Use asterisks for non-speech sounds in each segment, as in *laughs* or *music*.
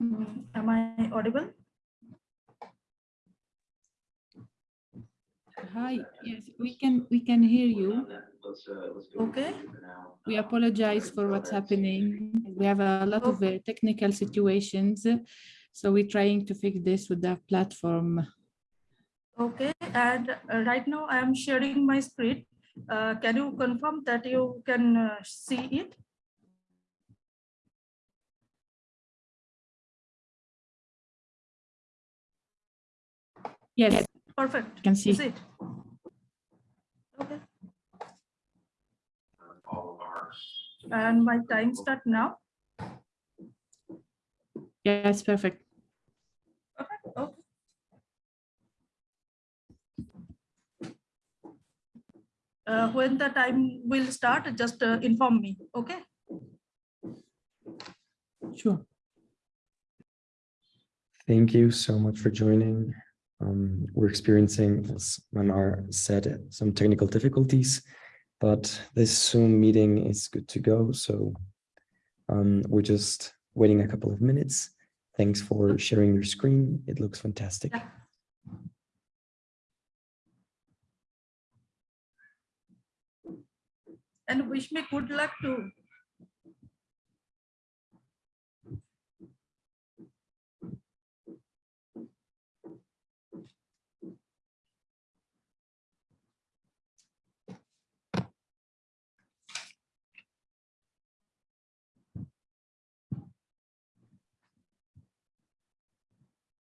Mm, Am I audible? Hi, yes, we can, we can hear you. Okay. We apologize for what's happening. We have a lot of uh, technical situations. So we're trying to fix this with the platform. Okay, and uh, right now I am sharing my screen. Uh, Can you confirm that you can uh, see it? Yes, Perfect. I can see. Is it? Okay, and my time start now. Yes, perfect. Perfect, okay. Uh, When the time will start, just uh, inform me, okay? Sure. Thank you so much for joining. Um, we're experiencing, as Manar said, some technical difficulties, but this Zoom meeting is good to go. So um, we're just waiting a couple of minutes. Thanks for sharing your screen. It looks fantastic. Yeah. And wish me good luck too.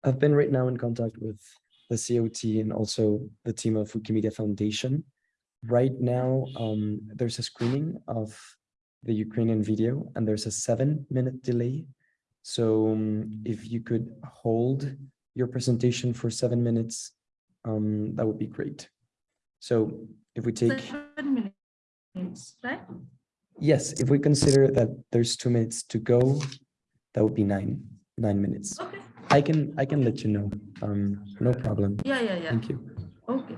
I've been right now in contact with the COT and also the team of Wikimedia Foundation. Right now, um, there's a screening of the Ukrainian video and there's a seven minute delay. So um, if you could hold your presentation for seven minutes, um, that would be great. So if we take, Seven minutes, right? yes, if we consider that there's two minutes to go, that would be nine, nine minutes. Okay, I can, I can let you know. Um, no problem. yeah, yeah, yeah, Thank you. okay.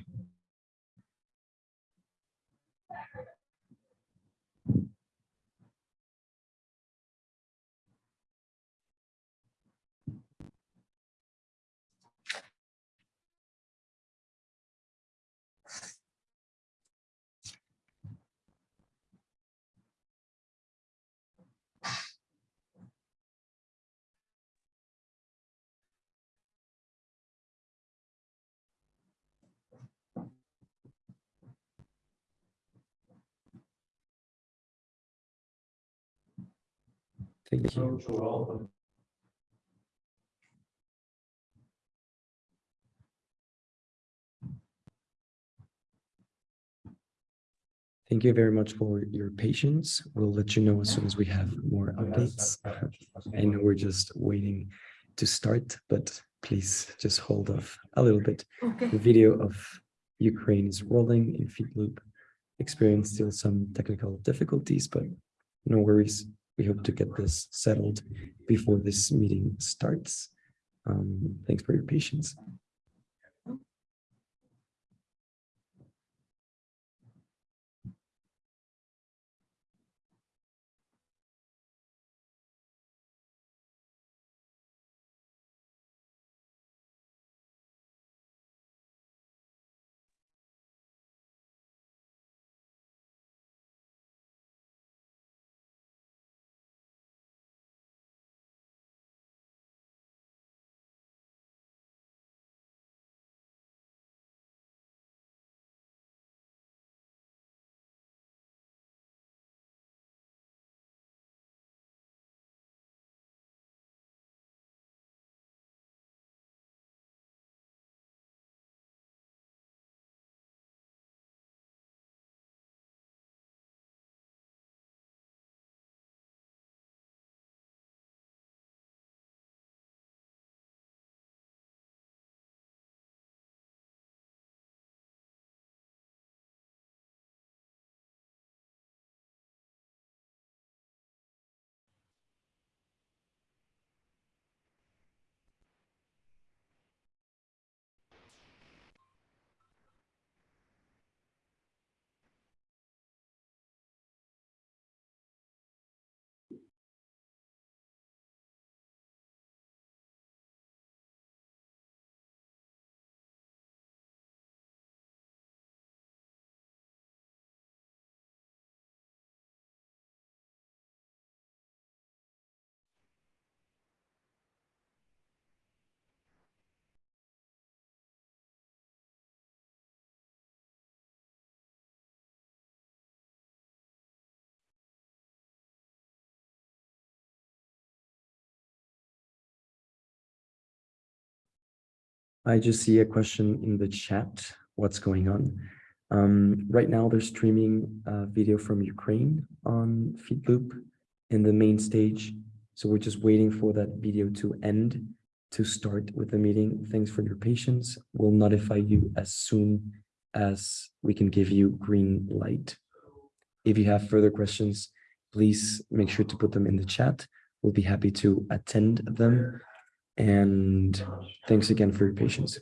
Thank you. Thank you very much for your patience. We'll let you know as soon as we have more updates. I know we're just waiting to start, but please just hold off a little bit. Okay. The video of Ukraine is rolling in Feedloop. Experience still some technical difficulties, but no worries. We hope to get this settled before this meeting starts. Um, thanks for your patience. I just see a question in the chat. What's going on? Um, right now, they're streaming a video from Ukraine on Feedloop in the main stage. So we're just waiting for that video to end to start with the meeting. Thanks for your patience. We'll notify you as soon as we can give you green light. If you have further questions, please make sure to put them in the chat. We'll be happy to attend them. And thanks again for your patience.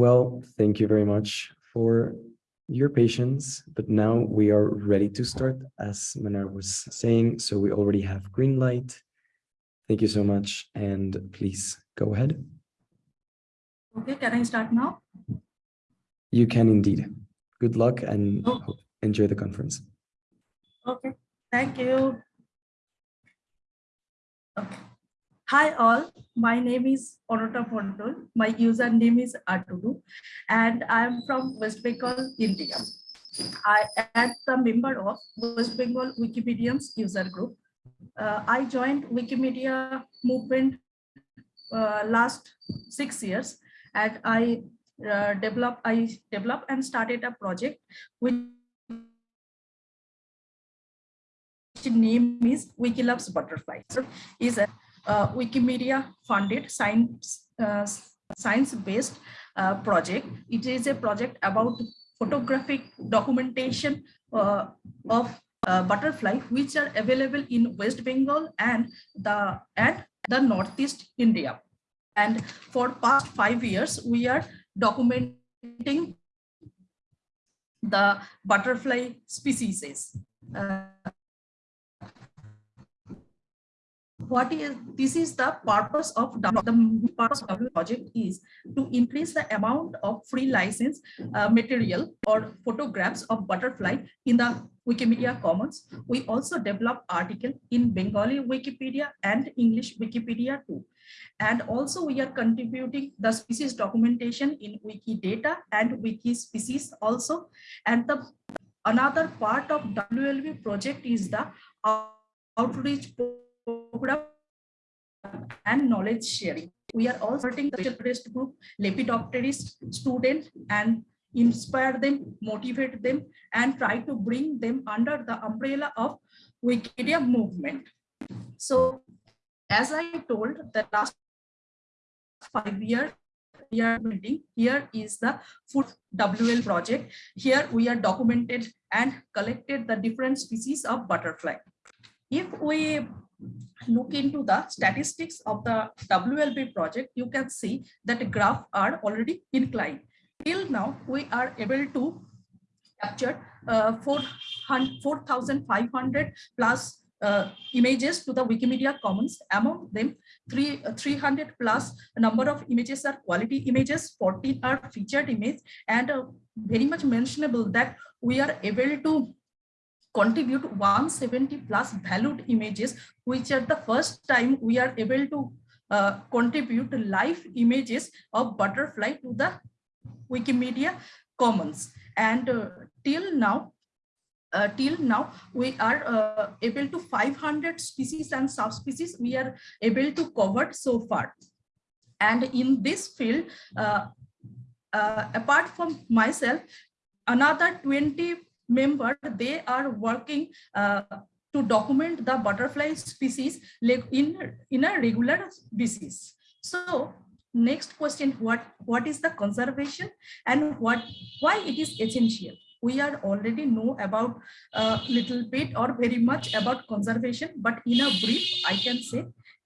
Well, thank you very much for your patience, but now we are ready to start, as Manar was saying, so we already have green light. Thank you so much, and please go ahead. Okay, can I start now? You can indeed. Good luck and Oh. enjoy the conference. Okay, thank you. Okay. Hi all, my name is Ananya Mondal. My username is Atudu and I'm from West Bengal, India. I am the member of West Bengal Wikipedians user group. Uh, I joined Wikimedia movement uh, last six years and I uh, developed, I developed and started a project which name is Wiki Loves Butterfly. So is a uh, Wikimedia funded science uh, science based uh, project. It is a project about photographic documentation uh, of uh, butterfly which are available in West Bengal and the and the Northeast India. And for past five years, we are documenting the butterfly species. Uh, what is this is the purpose of the purpose of the project is to increase the amount of free license uh, material or photographs of butterfly in the Wikimedia Commons. We also develop article in Bengali Wikipedia and English Wikipedia too. And also we are contributing the species documentation in Wikidata and Wiki species also. And the another part of WLB project is the outreach and knowledge sharing. We are also starting the special group, Lepidopterist student and inspire them, motivate them, and try to bring them under the umbrella of Wikipedia movement. So as I told the last five years we are meeting, here is the food WL project. Here we are documented and collected the different species of butterfly. If we look into the statistics of the WLB project, you can see that the graph are already inclined. Till now, we are able to capture uh, 4,500 plus uh, images to the Wikimedia Commons. Among them, three, uh, 300 plus number of images are quality images, 14 are featured image, and uh, very much mentionable that we are able to contribute 170 plus valued images, which are the first time we are able to uh, contribute live images of butterfly to the Wikimedia Commons. And uh, till now, uh, till now we are uh, able to 500 species and subspecies we are able to cover so far and in this field uh, uh apart from myself another 20 member they are working uh, to document the butterfly species in in a regular basis so next question what what is the conservation and what why it is essential we are already know about a little bit or very much about conservation, but in a brief, I can say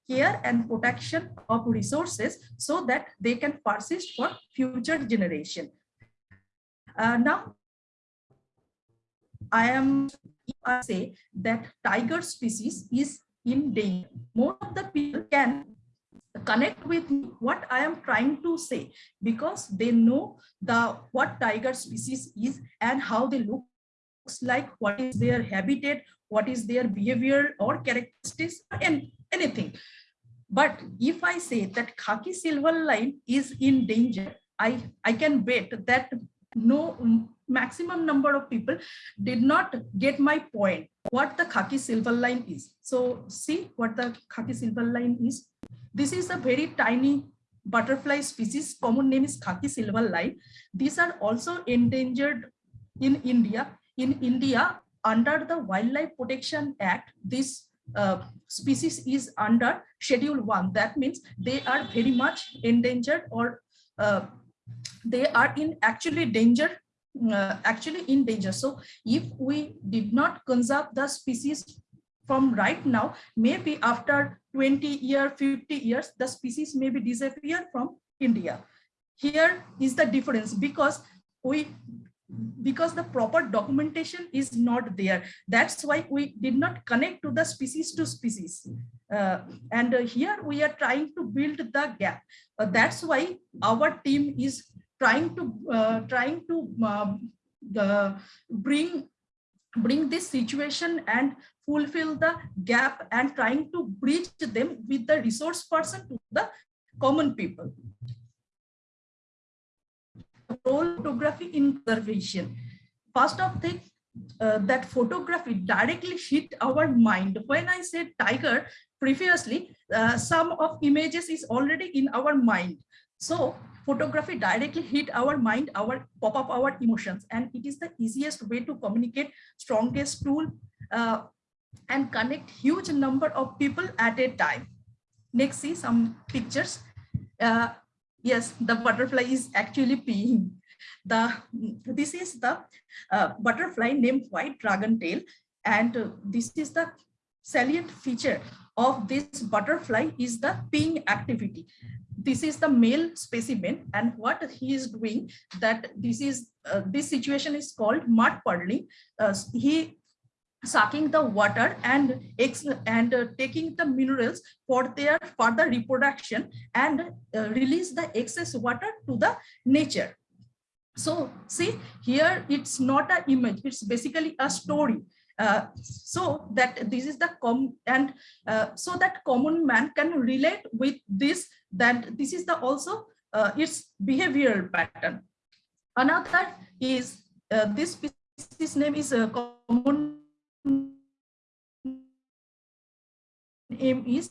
care and protection of resources so that they can persist for future generation. Uh, now, I am I say that tiger species is in danger. Most of the people can connect with what I am trying to say because they know the what tiger species is and how they look like, what is their habitat, what is their behavior or characteristics and anything. But if I say that khaki silver line is in danger, I, I can bet that no maximum number of people did not get my point what the khaki silver line is. So see what the khaki silver line is. This is a very tiny butterfly species. Common name is khaki silver line. These are also endangered in India. In India, under the Wildlife Protection Act, this uh, species is under Schedule 1. That means they are very much endangered or uh, they are in actually danger uh, actually in danger so if we did not conserve the species from right now, maybe after 20 year, 50 years, the species may be disappear from India. here is the difference because we because the proper documentation is not there. That's why we did not connect to the species to species. Uh, and uh, here we are trying to build the gap. Uh, that's why our team is trying to uh, trying to um, bring bring this situation and fulfill the gap and trying to bridge them with the resource person to the common people role photography in conservation. First of thing, uh, that photography directly hit our mind. When I said tiger previously, uh, some of images is already in our mind. So photography directly hit our mind, our pop up our emotions, and it is the easiest way to communicate, strongest tool, uh, and connect huge number of people at a time. Next, see some pictures. Uh, yes, the butterfly is actually peeing. The this is the uh, butterfly named white dragon tail, and uh, this is the salient feature of this butterfly is the peeing activity. This is the male specimen, and what he is doing that this is uh, this situation is called mud puddling. Uh, he sucking the water and and uh, taking the minerals for their further reproduction and uh, release the excess water to the nature. So see here it's not an image it's basically a story. Uh, so that this is the com and uh, so that common man can relate with this that this is the also uh, its behavioral pattern. Another is uh, this species name is a common name is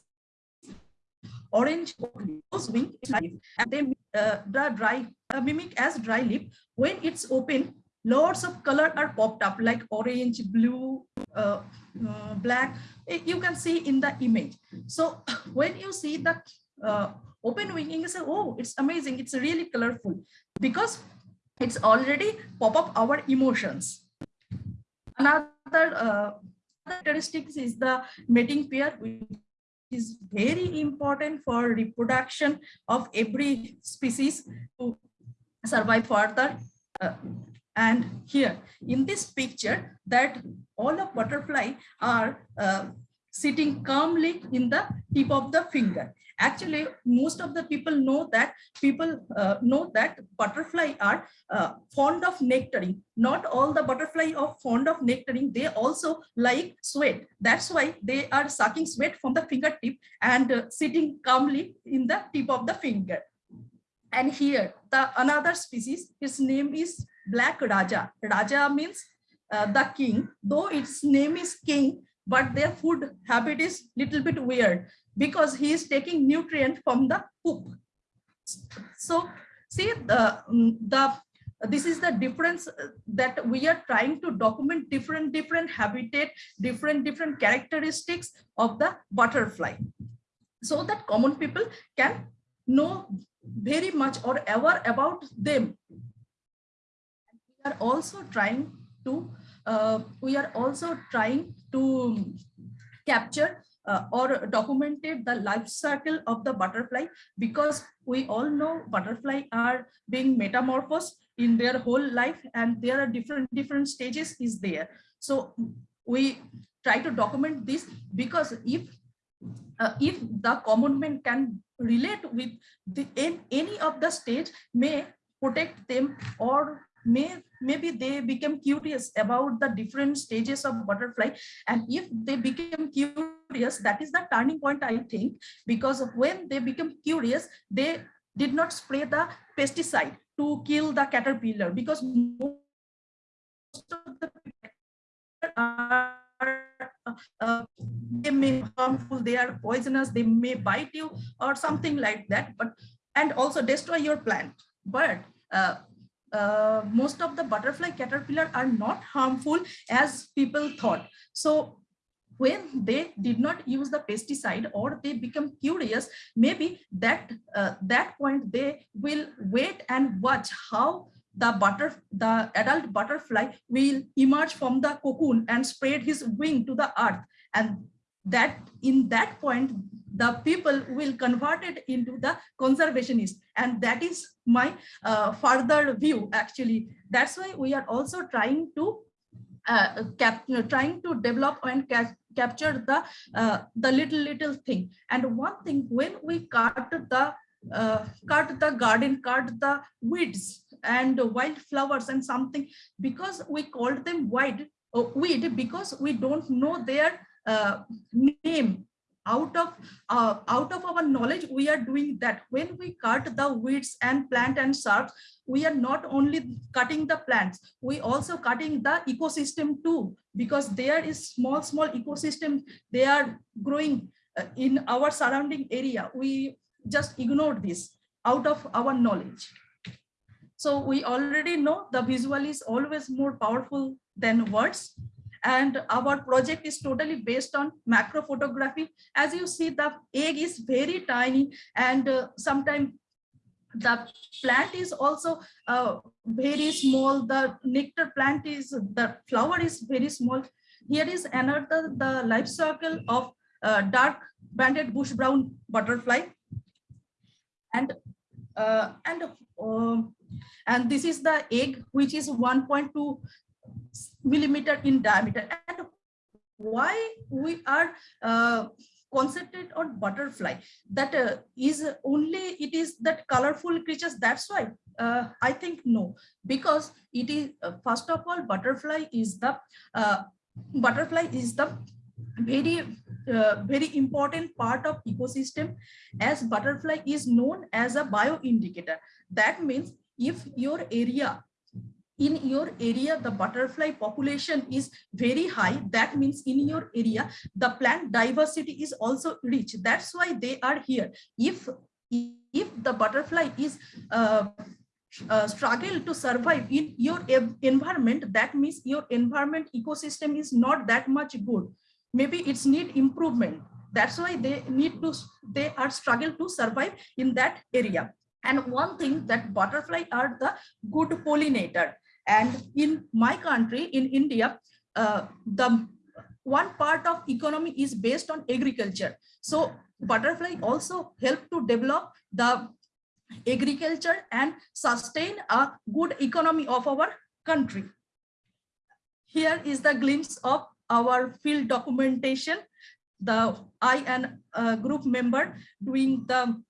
orange wing and they uh, the dry uh, mimic as dry lip. When it's open lots of color are popped up like orange blue uh, uh, black. Eh, you can see in the image. So *laughs* when you see the uh, open winging you say oh it's amazing. It's really colorful. Because it's already pop up our emotions another uh, characteristics is the mating pair which is very important for reproduction of every species to survive further uh, and here in this picture that all of butterfly are uh, sitting calmly in the tip of the finger. Actually most of the people know that people uh, know that butterfly are uh, fond of nectaring. Not all the butterfly are fond of nectaring. They also like sweat. That's why they are sucking sweat from the fingertip and uh, sitting calmly in the tip of the finger. And here the another species his name is black raja. Raja means uh, the king. Though its name is king but their food habit is little bit weird because he is taking nutrient from the poop. So see the, mm, the this is the difference that we are trying to document different different habitat different different characteristics of the butterfly so that common people can know very much or ever about them we are also trying to uh, we are also trying to capture uh, or documented the life cycle of the butterfly because we all know butterfly are being metamorphosed in their whole life and there are different different stages is there. So we try to document this because if uh, if the common man can relate with the in, any of the stage may protect them or may maybe they become curious about the different stages of butterfly. And if they become curious that is the turning point i think because when they become curious they did not spray the pesticide to kill the caterpillar because most of the are uh, they may harmful they are poisonous they may bite you or something like that but and also destroy your plant. But uh, uh, most of the butterfly caterpillar are not harmful as people thought. So when they did not use the pesticide or they become curious, maybe that uh, that point they will wait and watch how the butter the adult butterfly will emerge from the cocoon and spread his wing to the earth and that in that point, the people will convert it into the conservationist. And that is my uh, further view, actually. That's why we are also trying to uh, cap, you know, trying to develop and cap, capture the uh, the little little thing. And one thing, when we cut the uh, cut the garden, cut the weeds and wildflowers and something, because we called them wild uh, weed because we don't know their uh, name out of uh, out of our knowledge we are doing that. When we cut the weeds and plant and shrubs we are not only cutting the plants we also cutting the ecosystem too because there is small small ecosystem they are growing uh, in our surrounding area. We just ignored this out of our knowledge. So we already know the visual is always more powerful than words and our project is totally based on macro photography. As you see the egg is very tiny and uh, sometimes the plant is also uh, very small. The nectar plant is the flower is very small. Here is another the life cycle of uh, dark banded bush brown butterfly. And uh, and uh, and this is the egg which is 1.2 millimeter in diameter. And why we are uh, concentrate on butterfly? That uh, is only it is that colorful creatures that's why uh, i think no. Because it is uh, first of all butterfly is the uh, butterfly is the very uh, very important part of ecosystem as butterfly is known as a bioindicator that means if your area in your area the butterfly population is very high. That means in your area the plant diversity is also rich. That's why they are here. If if the butterfly is uh, uh, struggle to survive in your environment that means your environment ecosystem is not that much good. Maybe it's need improvement. That's why they need to they are struggle to survive in that area. And one thing that butterfly are the good pollinator and in my country, in India, uh, the one part of economy is based on agriculture. So butterfly also help to develop the agriculture and sustain a good economy of our country. Here is the glimpse of our field documentation. The I and group member doing the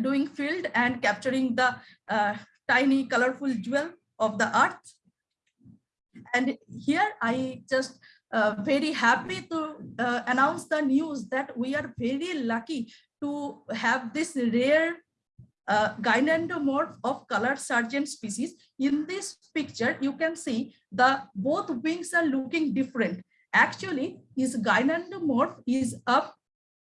doing field and capturing the uh, tiny colorful jewel of the earth. And here I just uh, very happy to uh, announce the news that we are very lucky to have this rare uh, gynandromorph of color sergeant species. In this picture, you can see the both wings are looking different. Actually, his gynandromorph is a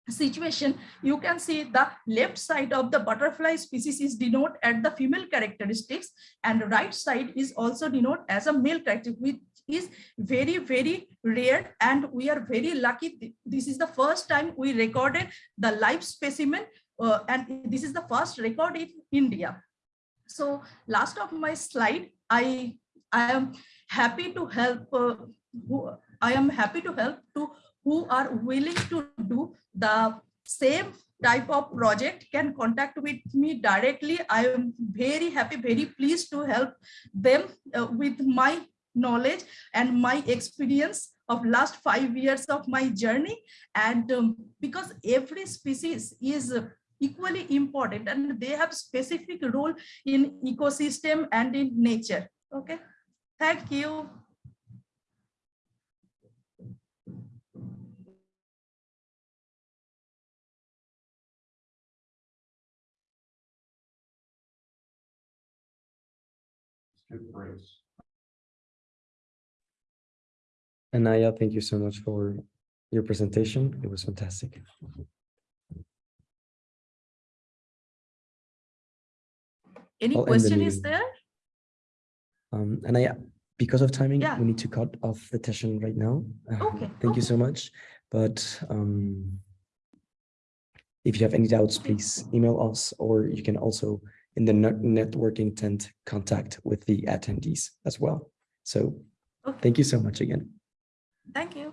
situation, you can see the left side of the butterfly species is denote at the female characteristics and right side is also denote as a male character, which is very, very rare. And we are very lucky. This is the first time we recorded the live specimen. Uh, and this is the first record in India. So last of my slide, I, I am happy to help. Uh, I am happy to help to who are willing to do the same type of project can contact with me directly. I am very happy, very pleased to help them uh, with my knowledge and my experience of last five years of my journey. And um, because every species is equally important and they have specific role in ecosystem and in nature. Okay, thank you. Good phrase. Anaya, thank you so much for your presentation. It was fantastic. Any I'll end the question is there? Um, Anaya, because of timing, Yeah. we need to cut off the session right now. Uh, Okay, Thank you so much. But um, if you have any doubts, please email us, or you can also in the net- networking tent contact with the attendees as well. So Okay. thank you so much again. Thank you.